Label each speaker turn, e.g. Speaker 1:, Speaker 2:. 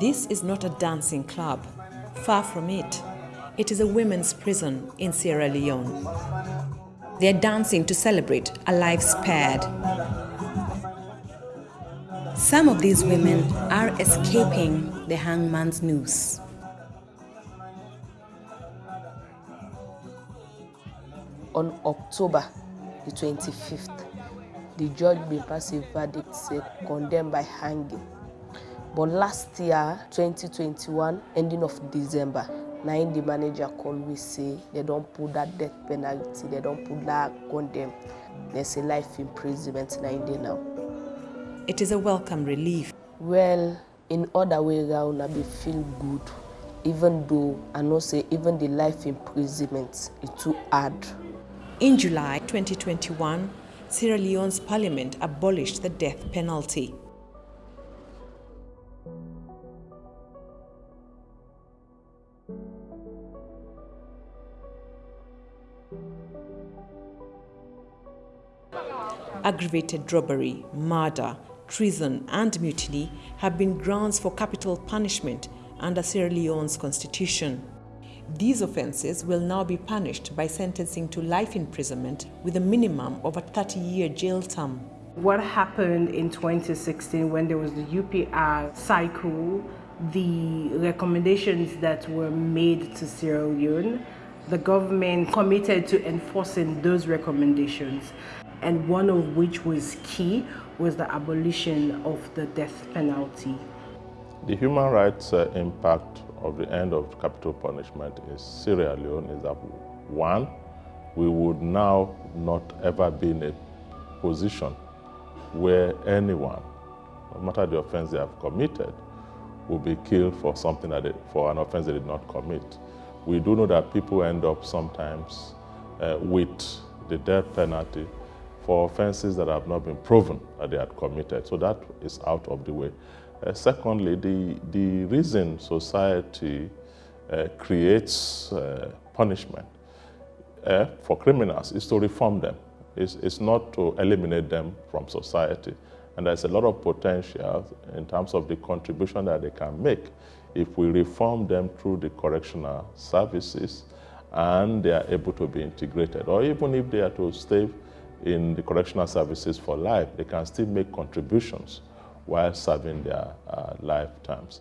Speaker 1: This is not a dancing club. Far from it. It is a women's prison in Sierra Leone. They are dancing to celebrate a life spared. Some of these women are escaping the hangman's noose.
Speaker 2: On October the 25th, the judge will pass a verdict say condemned by hanging. But last year, 2021, ending of December, now the manager call we say they don't put that death penalty, they don't put that condemn. There's a life imprisonment now now.
Speaker 1: It is a welcome relief.
Speaker 2: Well, in other way around, I be feel good, even though I know say even the life imprisonment is too hard.
Speaker 1: In July 2021, Sierra Leone's parliament abolished the death penalty. Aggravated robbery, murder, treason and mutiny have been grounds for capital punishment under Sierra Leone's constitution. These offences will now be punished by sentencing to life imprisonment with a minimum of a 30-year jail term.
Speaker 3: What happened in 2016 when there was the UPR cycle, the recommendations that were made to Sierra Leone, the government committed to enforcing those recommendations and one of which was key was the abolition of the death penalty.
Speaker 4: The human rights uh, impact of the end of capital punishment in Sierra Leone is that one, we would now not ever be in a position where anyone, no matter the offense they have committed, will be killed for something that they, for an offense they did not commit. We do know that people end up sometimes uh, with the death penalty for offenses that have not been proven that they had committed. So that is out of the way. Uh, secondly, the, the reason society uh, creates uh, punishment uh, for criminals is to reform them. It's, it's not to eliminate them from society. And there's a lot of potential in terms of the contribution that they can make if we reform them through the correctional services and they are able to be integrated. Or even if they are to stay in the correctional services for life, they can still make contributions while serving their uh, lifetimes.